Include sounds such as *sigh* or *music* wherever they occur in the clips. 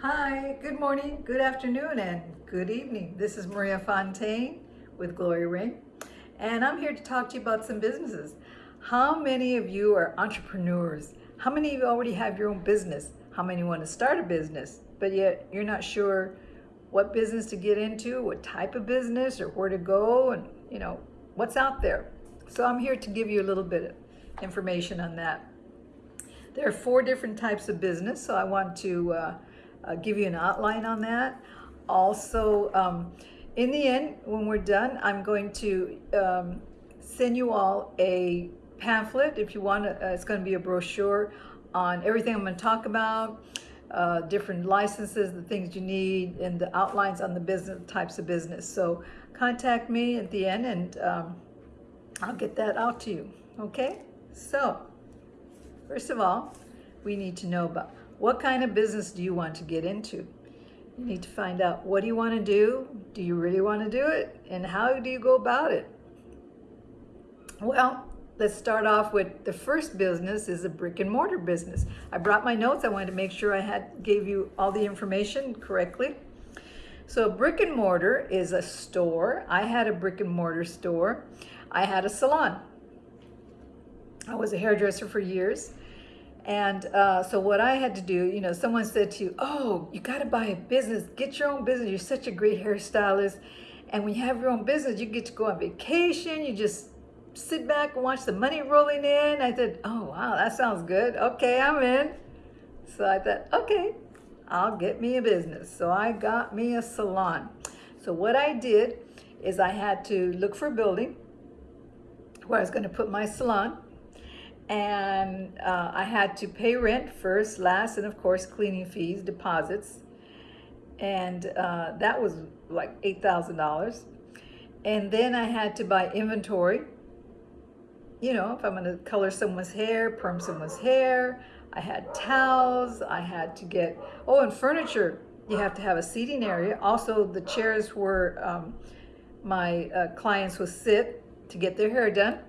Hi, good morning, good afternoon, and good evening. This is Maria Fontaine with Glory Ring, and I'm here to talk to you about some businesses. How many of you are entrepreneurs? How many of you already have your own business? How many want to start a business, but yet you're not sure what business to get into, what type of business, or where to go, and you know, what's out there? So I'm here to give you a little bit of information on that. There are four different types of business, so I want to uh, uh, give you an outline on that. Also, um, in the end, when we're done, I'm going to um, send you all a pamphlet if you want to, uh, it's going to be a brochure on everything I'm going to talk about, uh, different licenses, the things you need, and the outlines on the business types of business. So contact me at the end and um, I'll get that out to you. Okay? So, first of all, we need to know about what kind of business do you want to get into? You need to find out what do you want to do? Do you really want to do it? And how do you go about it? Well, let's start off with the first business is a brick and mortar business. I brought my notes. I wanted to make sure I had gave you all the information correctly. So brick and mortar is a store. I had a brick and mortar store. I had a salon. I was a hairdresser for years. And uh, so what I had to do, you know, someone said to you, oh, you got to buy a business, get your own business. You're such a great hairstylist. And when you have your own business, you get to go on vacation. You just sit back and watch the money rolling in. I said, oh, wow, that sounds good. Okay, I'm in. So I thought, okay, I'll get me a business. So I got me a salon. So what I did is I had to look for a building where I was going to put my salon and uh, I had to pay rent first, last, and of course cleaning fees, deposits, and uh, that was like eight thousand dollars. And then I had to buy inventory. You know, if I'm going to color someone's hair, perm someone's hair, I had towels. I had to get oh, and furniture. You have to have a seating area. Also, the chairs where um, my uh, clients would sit to get their hair done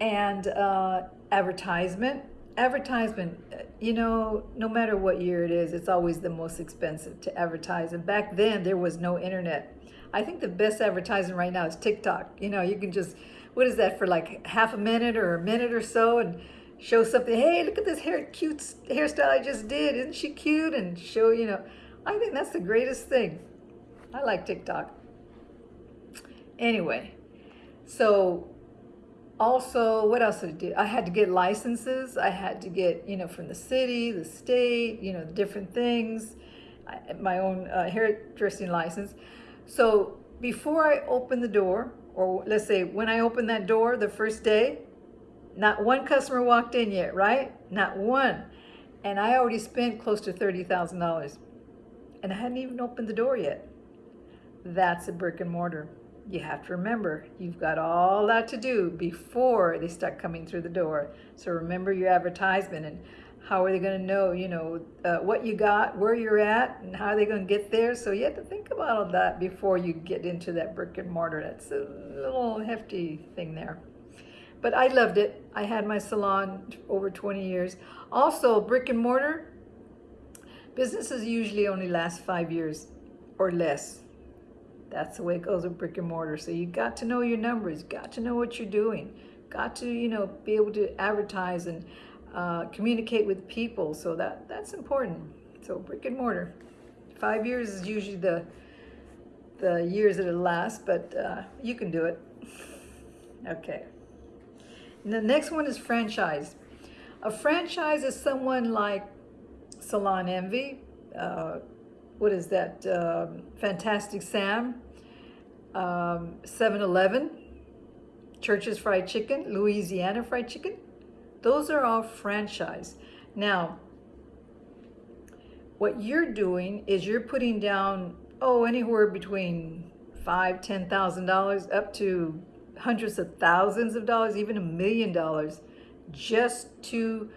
and uh, advertisement. Advertisement, you know, no matter what year it is, it's always the most expensive to advertise. And back then, there was no internet. I think the best advertising right now is TikTok. You know, you can just, what is that, for like half a minute or a minute or so and show something. Hey, look at this hair, cute hairstyle I just did. Isn't she cute? And show, you know, I think that's the greatest thing. I like TikTok. Anyway, so also, what else did I do? I had to get licenses. I had to get, you know, from the city, the state, you know, different things, I, my own uh, hairdressing license. So before I opened the door, or let's say when I opened that door the first day, not one customer walked in yet, right? Not one. And I already spent close to $30,000 and I hadn't even opened the door yet. That's a brick and mortar you have to remember, you've got all that to do before they start coming through the door. So remember your advertisement and how are they going to know, you know, uh, what you got, where you're at, and how are they going to get there. So you have to think about all that before you get into that brick and mortar. That's a little hefty thing there. But I loved it. I had my salon over 20 years. Also, brick and mortar, businesses usually only last five years or less. That's the way it goes with brick and mortar. So you got to know your numbers, got to know what you're doing, got to, you know, be able to advertise and uh, communicate with people. So that that's important. So brick and mortar. Five years is usually the the years that it lasts, but uh, you can do it. *laughs* okay. And the next one is franchise. A franchise is someone like Salon Envy, uh, what is that, um, Fantastic Sam, 7-Eleven, um, Church's Fried Chicken, Louisiana Fried Chicken. Those are all franchise. Now, what you're doing is you're putting down, oh, anywhere between five, ten thousand dollars up to hundreds of thousands of dollars, even a million dollars, just to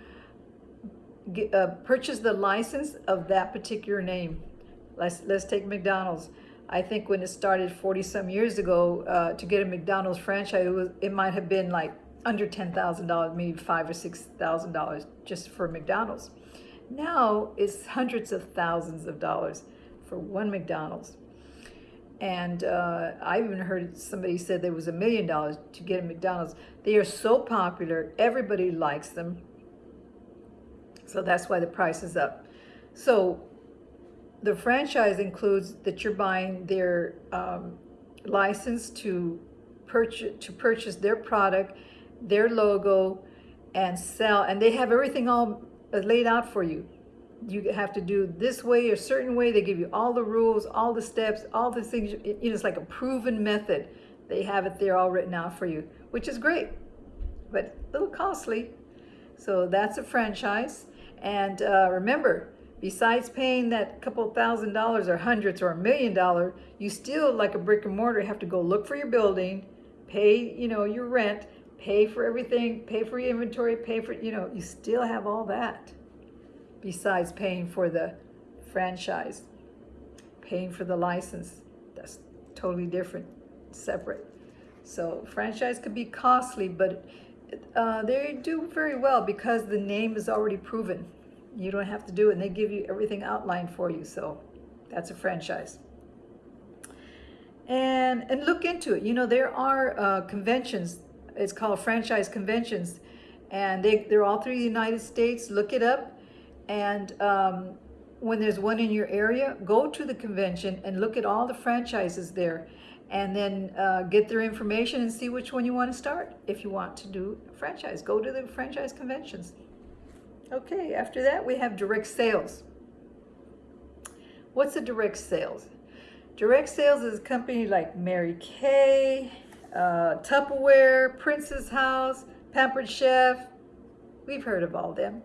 get, uh, purchase the license of that particular name. Let's, let's take McDonald's. I think when it started 40 some years ago, uh, to get a McDonald's franchise, it, was, it might have been like under $10,000, maybe five or $6,000 just for McDonald's. now it's hundreds of thousands of dollars for one McDonald's. And uh, I even heard somebody said there was a million dollars to get a McDonald's. They are so popular, everybody likes them. So that's why the price is up. So the franchise includes that you're buying their um, license to purchase to purchase their product, their logo, and sell. And they have everything all laid out for you. You have to do this way, or certain way. They give you all the rules, all the steps, all the things. You know, it's like a proven method. They have it there all written out for you, which is great, but a little costly. So that's a franchise. And uh, remember, besides paying that couple thousand dollars or hundreds or a million dollar, you still, like a brick and mortar, have to go look for your building, pay, you know, your rent, pay for everything, pay for your inventory, pay for, you know, you still have all that besides paying for the franchise, paying for the license. That's totally different, separate. So franchise could be costly, but uh, they do very well because the name is already proven. You don't have to do it, and they give you everything outlined for you. So that's a franchise. And and look into it. You know there are uh, conventions. It's called franchise conventions, and they they're all through the United States. Look it up, and um, when there's one in your area, go to the convention and look at all the franchises there and then uh, get their information and see which one you want to start. If you want to do a franchise, go to the franchise conventions. Okay, after that we have direct sales. What's a direct sales? Direct sales is a company like Mary Kay, uh, Tupperware, Princess House, Pampered Chef. We've heard of all them.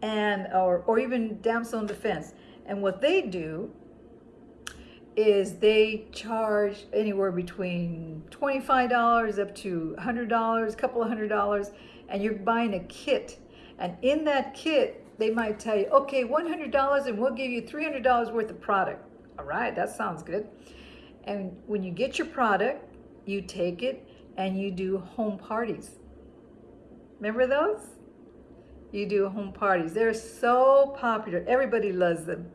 And, or, or even Damsel in Defense. And what they do is they charge anywhere between $25 up to $100, a couple of hundred dollars, and you're buying a kit. And in that kit, they might tell you, okay, $100 and we'll give you $300 worth of product. All right, that sounds good. And when you get your product, you take it and you do home parties. Remember those? You do home parties. They're so popular. Everybody loves them.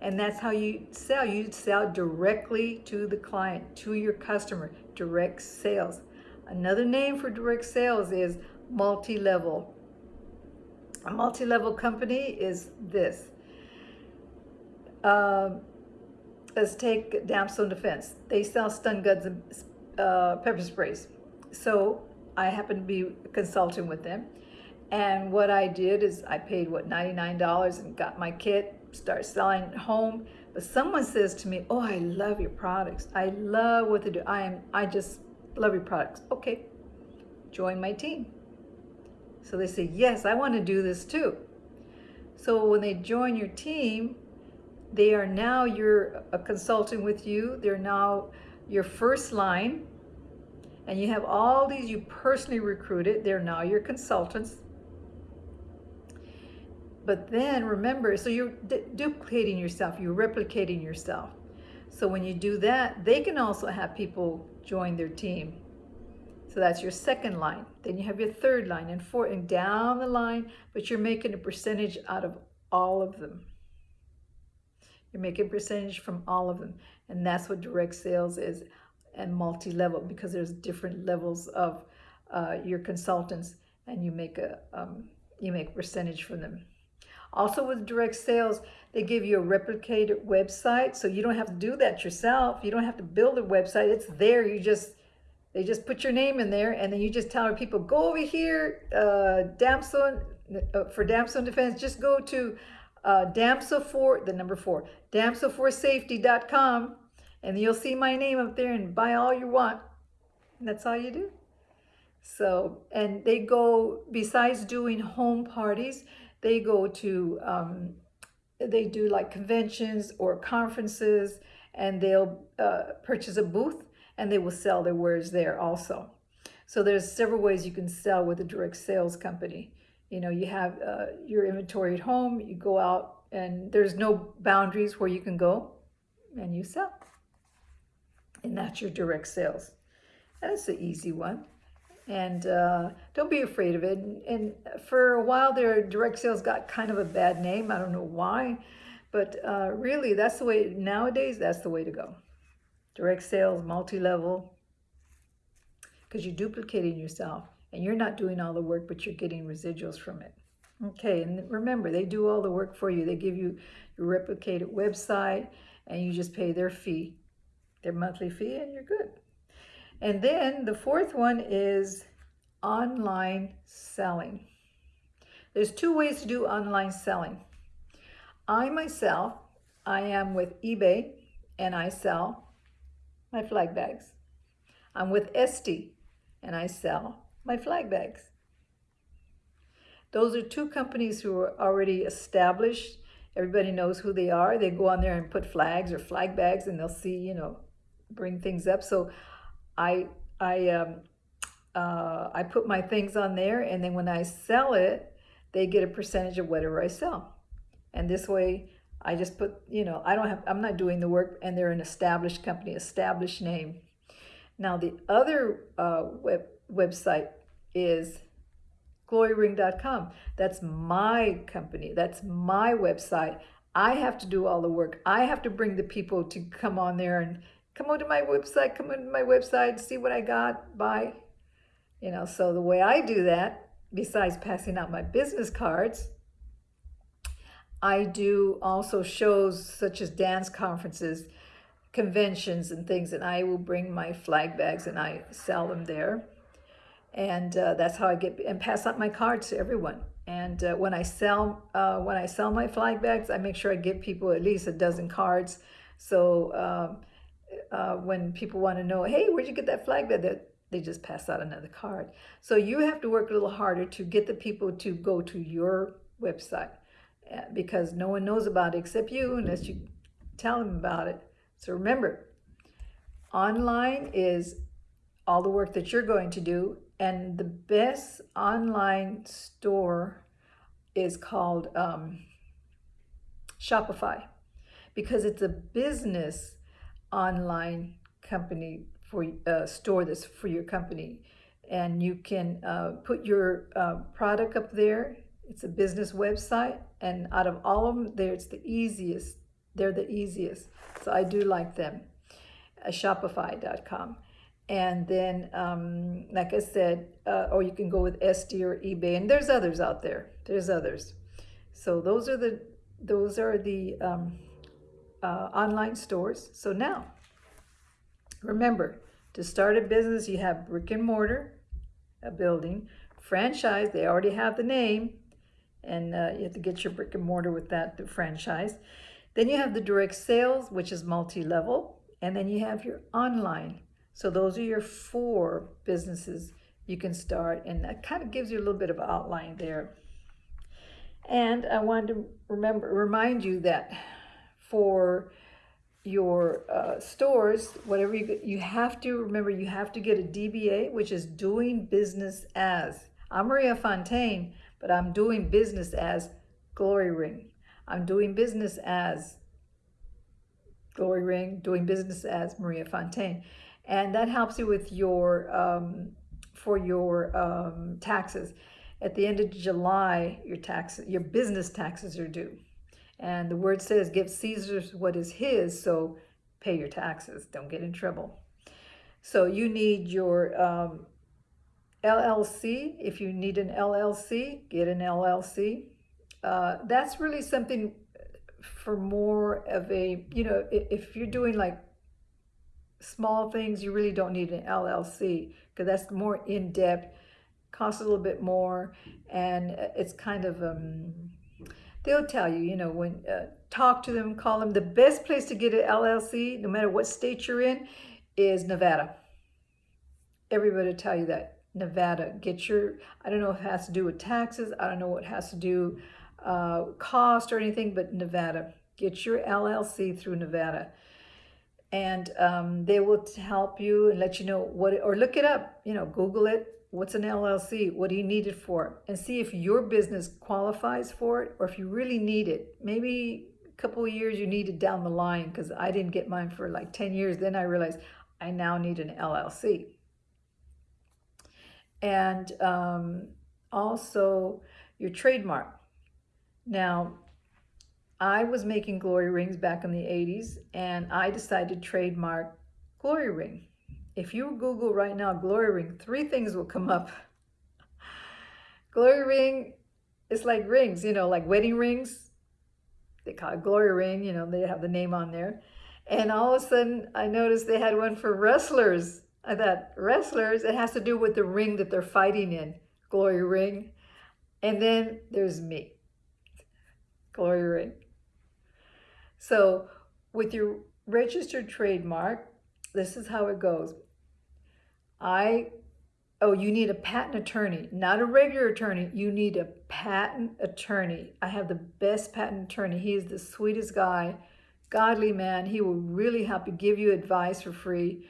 And that's how you sell. You sell directly to the client, to your customer, direct sales. Another name for direct sales is multi-level. A multi-level company is this. Um, let's take Damsel in Defense. They sell stun guns and uh, pepper sprays. So I happen to be consulting with them. And what I did is I paid, what, $99 and got my kit start selling at home. But someone says to me, oh, I love your products. I love what they do. I am, I just love your products. Okay, join my team. So they say, yes, I want to do this too. So when they join your team, they are now your a consultant with you. They're now your first line. And you have all these you personally recruited. They're now your consultants. But then remember, so you're duplicating yourself, you're replicating yourself. So when you do that, they can also have people join their team. So that's your second line. Then you have your third line and four and down the line, but you're making a percentage out of all of them. You're making percentage from all of them. And that's what direct sales is and multi-level because there's different levels of uh, your consultants and you make a um, you make percentage from them. Also with direct sales, they give you a replicated website. So you don't have to do that yourself. You don't have to build a website. It's there. You just, they just put your name in there and then you just tell people, go over here, uh, Damsel, uh, for Damsel Defense, just go to uh, Damsel for, the number four, damsel4safety.com and you'll see my name up there and buy all you want. And that's all you do. So, and they go, besides doing home parties, they go to, um, they do like conventions or conferences and they'll uh, purchase a booth and they will sell their wares there also. So there's several ways you can sell with a direct sales company. You know, you have uh, your inventory at home, you go out and there's no boundaries where you can go and you sell. And that's your direct sales. That's the easy one. And uh, don't be afraid of it. And, and for a while there, direct sales got kind of a bad name. I don't know why, but uh, really, that's the way nowadays. That's the way to go. Direct sales, multi-level, because you're duplicating yourself and you're not doing all the work, but you're getting residuals from it. Okay, and remember, they do all the work for you. They give you your replicated website and you just pay their fee, their monthly fee, and you're good. And then the fourth one is online selling. There's two ways to do online selling. I myself, I am with eBay and I sell my flag bags. I'm with Etsy and I sell my flag bags. Those are two companies who are already established. Everybody knows who they are. They go on there and put flags or flag bags and they'll see, you know, bring things up. So I, I, um, uh, I put my things on there and then when I sell it, they get a percentage of whatever I sell. And this way I just put, you know, I don't have, I'm not doing the work and they're an established company, established name. Now the other uh, web, website is gloryring.com. That's my company. That's my website. I have to do all the work. I have to bring the people to come on there and come onto my website, come onto my website, see what I got, buy. You know, so the way I do that, besides passing out my business cards, I do also shows such as dance conferences, conventions and things, and I will bring my flag bags and I sell them there. And uh, that's how I get, and pass out my cards to everyone. And uh, when I sell, uh, when I sell my flag bags, I make sure I give people at least a dozen cards. So um, uh, when people want to know, hey, where'd you get that flag bag? That they just pass out another card. So you have to work a little harder to get the people to go to your website because no one knows about it except you unless you tell them about it. So remember, online is all the work that you're going to do and the best online store is called um, Shopify because it's a business online company for a uh, store that's for your company and you can uh, put your uh, product up there it's a business website and out of all of them there it's the easiest they're the easiest. So i do like them. Uh, shopify.com and then um, like i said uh, or you can go with Etsy or ebay and there's others out there. There's others. So those are the those are the um, uh, online stores. So now Remember, to start a business, you have brick and mortar, a building, franchise, they already have the name, and uh, you have to get your brick and mortar with that the franchise. Then you have the direct sales, which is multi-level, and then you have your online. So those are your four businesses you can start, and that kind of gives you a little bit of outline there. And I wanted to remember remind you that for your uh, stores, whatever you you have to remember you have to get a DBA, which is doing business as. I'm Maria Fontaine, but I'm doing business as Glory Ring. I'm doing business as Glory Ring, doing business as Maria Fontaine. And that helps you with your, um, for your um, taxes. At the end of July, your tax, your business taxes are due. And the word says, give Caesar what is his, so pay your taxes. Don't get in trouble. So you need your um, LLC. If you need an LLC, get an LLC. Uh, that's really something for more of a, you know, if you're doing like small things, you really don't need an LLC because that's more in-depth, costs a little bit more, and it's kind of, um, they'll tell you, you know, when uh, talk to them, call them. The best place to get an LLC, no matter what state you're in, is Nevada. Everybody tell you that. Nevada, get your, I don't know if it has to do with taxes. I don't know what has to do uh, cost or anything, but Nevada. Get your LLC through Nevada. And um, they will help you and let you know what, or look it up, you know, Google it, What's an LLC? What do you need it for? And see if your business qualifies for it or if you really need it. Maybe a couple of years you need it down the line because I didn't get mine for like 10 years. Then I realized I now need an LLC. And um, also your trademark. Now, I was making glory rings back in the 80s and I decided to trademark glory ring. If you Google right now glory ring, three things will come up. *laughs* glory ring is like rings, you know, like wedding rings. They call it glory ring, you know, they have the name on there. And all of a sudden I noticed they had one for wrestlers. Uh, I thought, wrestlers, it has to do with the ring that they're fighting in, glory ring. And then there's me, glory ring. So with your registered trademark, this is how it goes. I, oh, you need a patent attorney, not a regular attorney. You need a patent attorney. I have the best patent attorney. He is the sweetest guy, godly man. He will really help you, give you advice for free.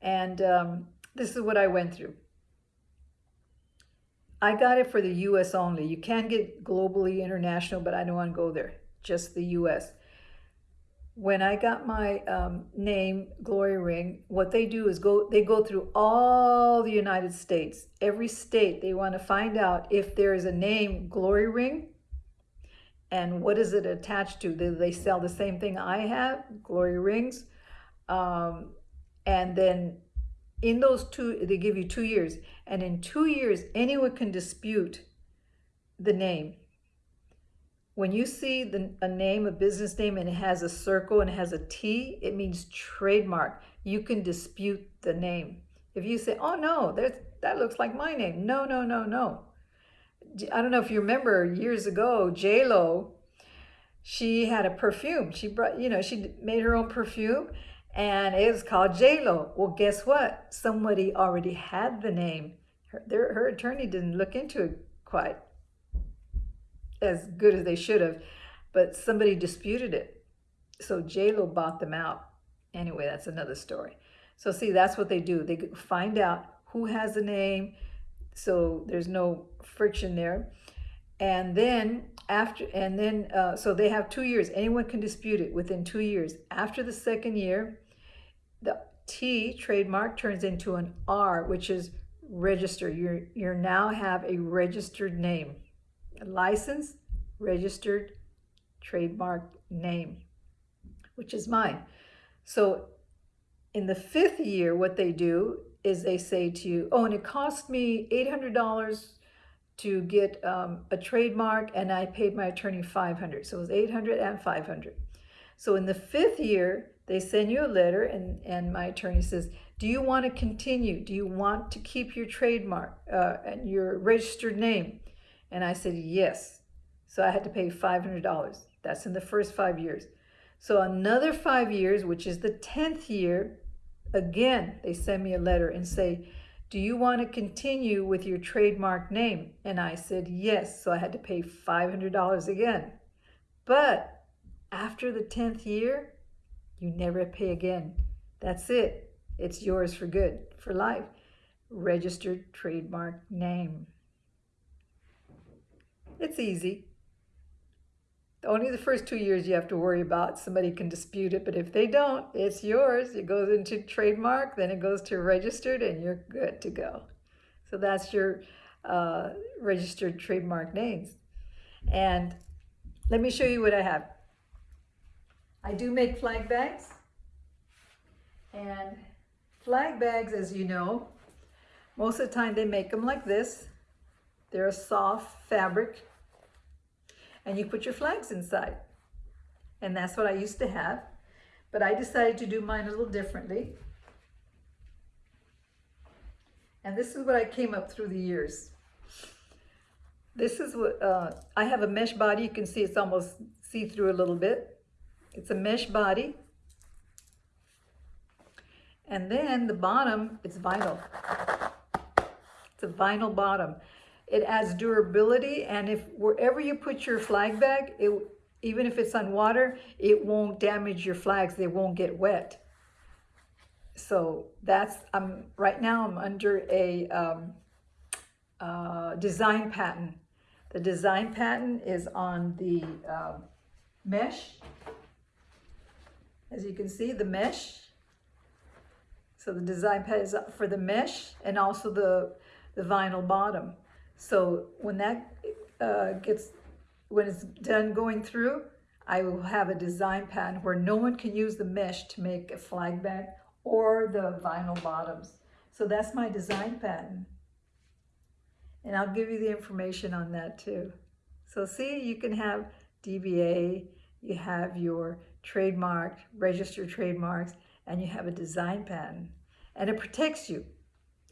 And um, this is what I went through. I got it for the U.S. only. You can get globally international, but I don't want to go there. Just the U.S when I got my um, name, Glory Ring, what they do is go, they go through all the United States. Every state, they want to find out if there is a name, Glory Ring, and what is it attached to? Do they sell the same thing I have, Glory Rings? Um, and then in those two, they give you two years. And in two years, anyone can dispute the name when you see the, a name, a business name, and it has a circle and it has a T, it means trademark. You can dispute the name. If you say, oh no, that looks like my name. No, no, no, no. I don't know if you remember years ago, J-Lo, she had a perfume. She brought, you know, she made her own perfume and it was called J-Lo. Well, guess what? Somebody already had the name. Her, their, her attorney didn't look into it quite as good as they should have, but somebody disputed it. So J-Lo bought them out. Anyway, that's another story. So see, that's what they do. They find out who has the name, so there's no friction there. And then after, and then, uh, so they have two years. Anyone can dispute it within two years. After the second year, the T trademark turns into an R, which is register. You you now have a registered name a license, registered trademark name, which is mine. So in the fifth year, what they do is they say to you, oh, and it cost me $800 to get um, a trademark and I paid my attorney 500. So it was 800 and 500. So in the fifth year, they send you a letter and, and my attorney says, do you want to continue? Do you want to keep your trademark uh, and your registered name? And I said, yes. So I had to pay $500. That's in the first five years. So another five years, which is the 10th year, again, they send me a letter and say, do you want to continue with your trademark name? And I said, yes. So I had to pay $500 again. But after the 10th year, you never pay again. That's it. It's yours for good, for life. Registered trademark name. It's easy. Only the first two years you have to worry about. Somebody can dispute it, but if they don't, it's yours. It goes into trademark, then it goes to registered, and you're good to go. So that's your uh, registered trademark names. And let me show you what I have. I do make flag bags. And flag bags, as you know, most of the time they make them like this. They're a soft fabric and you put your flags inside. And that's what I used to have. But I decided to do mine a little differently. And this is what I came up through the years. This is what, uh, I have a mesh body. You can see it's almost see-through a little bit. It's a mesh body. And then the bottom, it's vinyl. It's a vinyl bottom. It adds durability, and if wherever you put your flag bag, it, even if it's on water, it won't damage your flags. They won't get wet. So that's, I'm right now I'm under a um, uh, design patent. The design patent is on the um, mesh. As you can see, the mesh. So the design is for the mesh and also the the vinyl bottom. So when that uh, gets, when it's done going through, I will have a design pattern where no one can use the mesh to make a flag bag or the vinyl bottoms. So that's my design pattern. And I'll give you the information on that too. So see, you can have DBA, you have your trademark, registered trademarks, and you have a design patent. And it protects you.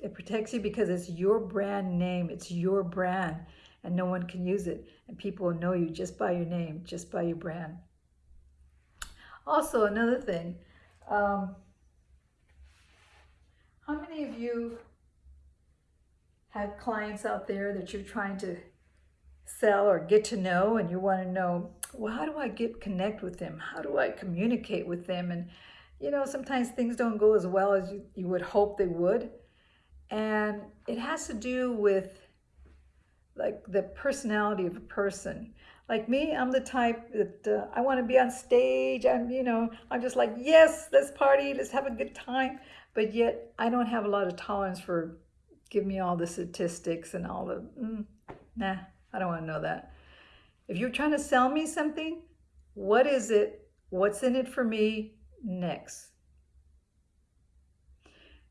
It protects you because it's your brand name, it's your brand, and no one can use it. And people will know you just by your name, just by your brand. Also, another thing, um, how many of you have clients out there that you're trying to sell or get to know and you want to know, well, how do I get connect with them? How do I communicate with them? And, you know, sometimes things don't go as well as you, you would hope they would. And it has to do with like the personality of a person. Like me, I'm the type that uh, I want to be on stage. I'm, you know, I'm just like, yes, let's party, let's have a good time. But yet I don't have a lot of tolerance for give me all the statistics and all the, mm, nah, I don't want to know that. If you're trying to sell me something, what is it? What's in it for me next?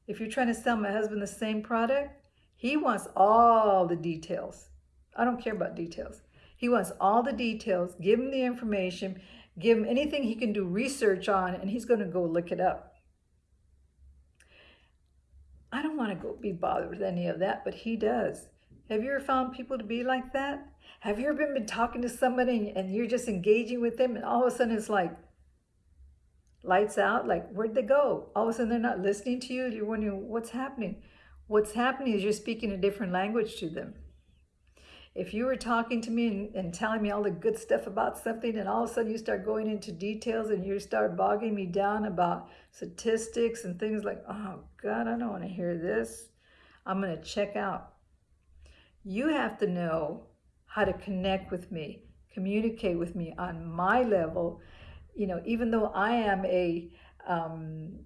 If you're trying to sell my husband the same product, he wants all the details. I don't care about details. He wants all the details. Give him the information. Give him anything he can do research on, and he's going to go look it up. I don't want to go be bothered with any of that, but he does. Have you ever found people to be like that? Have you ever been talking to somebody and you're just engaging with them and all of a sudden it's like lights out? Like, where'd they go? All of a sudden they're not listening to you. You're wondering what's happening. What's happening is you're speaking a different language to them. If you were talking to me and, and telling me all the good stuff about something and all of a sudden you start going into details and you start bogging me down about statistics and things like, oh God, I don't want to hear this. I'm going to check out. You have to know how to connect with me, communicate with me on my level. You know, even though I am a um,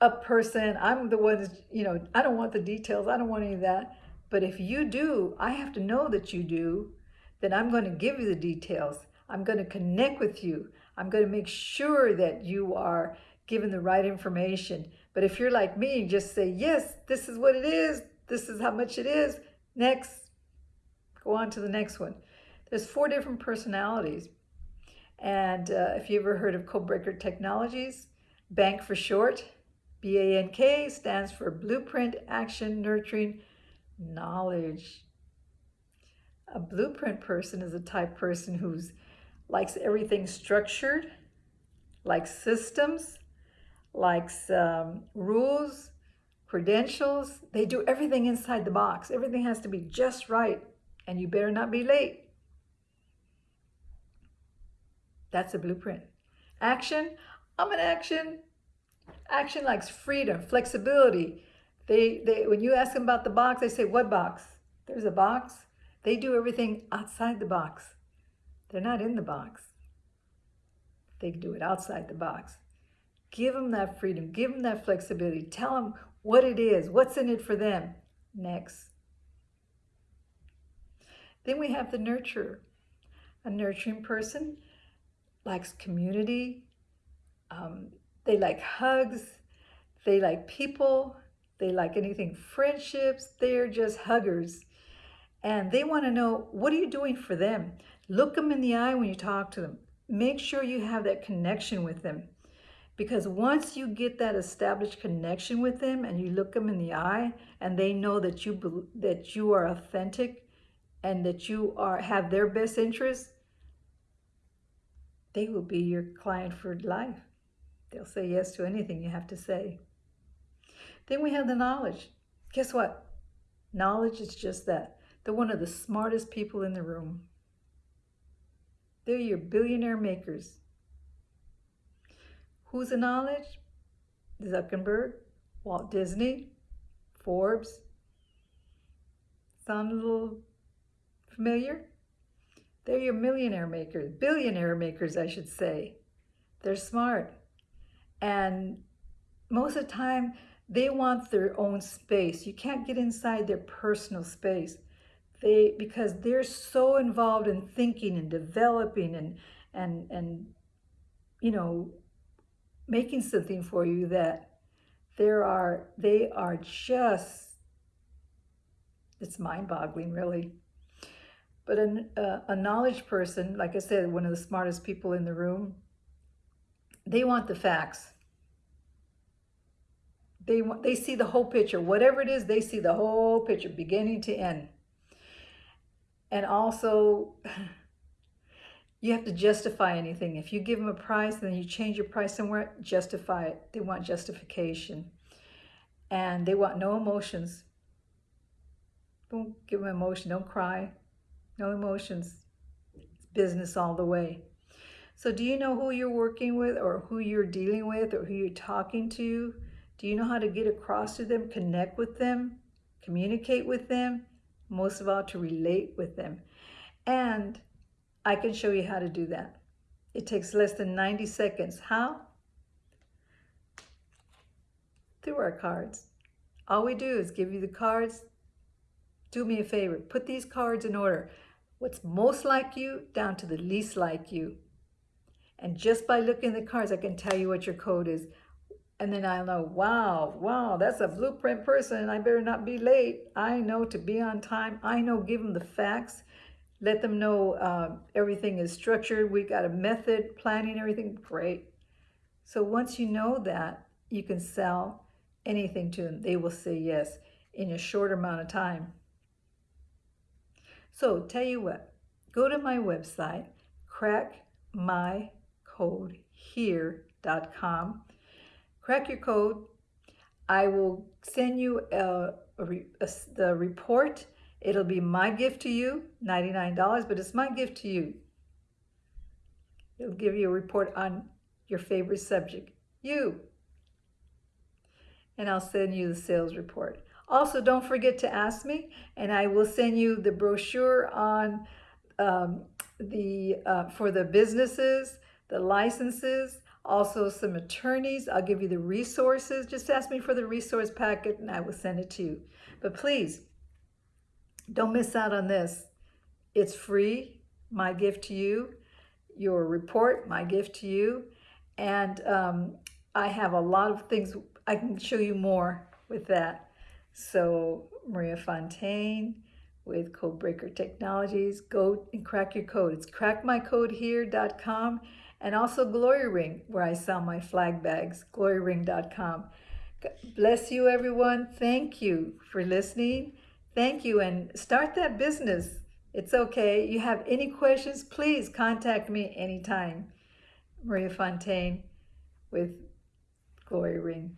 a person, I'm the one. You know, I don't want the details. I don't want any of that. But if you do, I have to know that you do. Then I'm going to give you the details. I'm going to connect with you. I'm going to make sure that you are given the right information. But if you're like me, just say, yes, this is what it is. This is how much it is. Next, Go on to the next one. There's four different personalities. And uh, if you ever heard of Codebreaker Technologies, BANK for short, B-A-N-K stands for Blueprint Action Nurturing Knowledge. A blueprint person is a type person who's likes everything structured, likes systems, likes um, rules, credentials. They do everything inside the box. Everything has to be just right and you better not be late. That's a blueprint. Action, I'm an action. Action likes freedom, flexibility. They, they, when you ask them about the box, they say, what box? There's a box. They do everything outside the box. They're not in the box. They do it outside the box. Give them that freedom. Give them that flexibility. Tell them what it is, what's in it for them. Next. Then we have the nurturer. A nurturing person likes community. Um, they like hugs. They like people. They like anything friendships. They're just huggers. And they want to know, what are you doing for them? Look them in the eye when you talk to them. Make sure you have that connection with them. Because once you get that established connection with them and you look them in the eye and they know that you that you are authentic and that you are have their best interest, they will be your client for life. They'll say yes to anything you have to say. Then we have the knowledge. Guess what? Knowledge is just that. They're one of the smartest people in the room. They're your billionaire makers. Who's the knowledge? Zuckerberg, Walt Disney, Forbes. A little Familiar? They're your millionaire makers, billionaire makers, I should say. They're smart. And most of the time, They want their own space. You can't get inside their personal space. They because they're so involved in thinking and developing and and and you know making something for you that there are they are just it's mind-boggling really but a, a, uh, a knowledge person like i said one of the smartest people in the room they want the facts they want they see the whole picture whatever it is they see the whole picture beginning to end and also *laughs* you have to justify anything. If you give them a price, and then you change your price somewhere, justify it. They want justification. And they want no emotions. Don't give them emotion. Don't cry. No emotions. It's business all the way. So do you know who you're working with or who you're dealing with or who you're talking to? Do you know how to get across to them, connect with them, communicate with them? Most of all, to relate with them. And I can show you how to do that. It takes less than 90 seconds. How? Through our cards. All we do is give you the cards. Do me a favor, put these cards in order. What's most like you down to the least like you. And just by looking at the cards, I can tell you what your code is. And then I'll know, wow, wow, that's a blueprint person. I better not be late. I know to be on time. I know give them the facts let them know uh, everything is structured. We got a method, planning everything. Great. So once you know that, you can sell anything to them. They will say yes in a short amount of time. So tell you what, go to my website, crackmycodehere.com. Crack your code. I will send you a, a, a, the report It'll be my gift to you, $99, but it's my gift to you. It'll give you a report on your favorite subject, you. And I'll send you the sales report. Also, don't forget to ask me, and I will send you the brochure on um, the uh, for the businesses, the licenses, also some attorneys. I'll give you the resources. Just ask me for the resource packet, and I will send it to you. But please, don't miss out on this. It's free, my gift to you. Your report, my gift to you. And um, I have a lot of things, I can show you more with that. So Maria Fontaine with Codebreaker Technologies. Go and crack your code. It's crackmycodehere.com and also Glory Ring, where I sell my flag bags, gloryring.com. Bless you, everyone. Thank you for listening. Thank you and start that business. It's okay. You have any questions, please contact me anytime. Maria Fontaine with Glory Ring.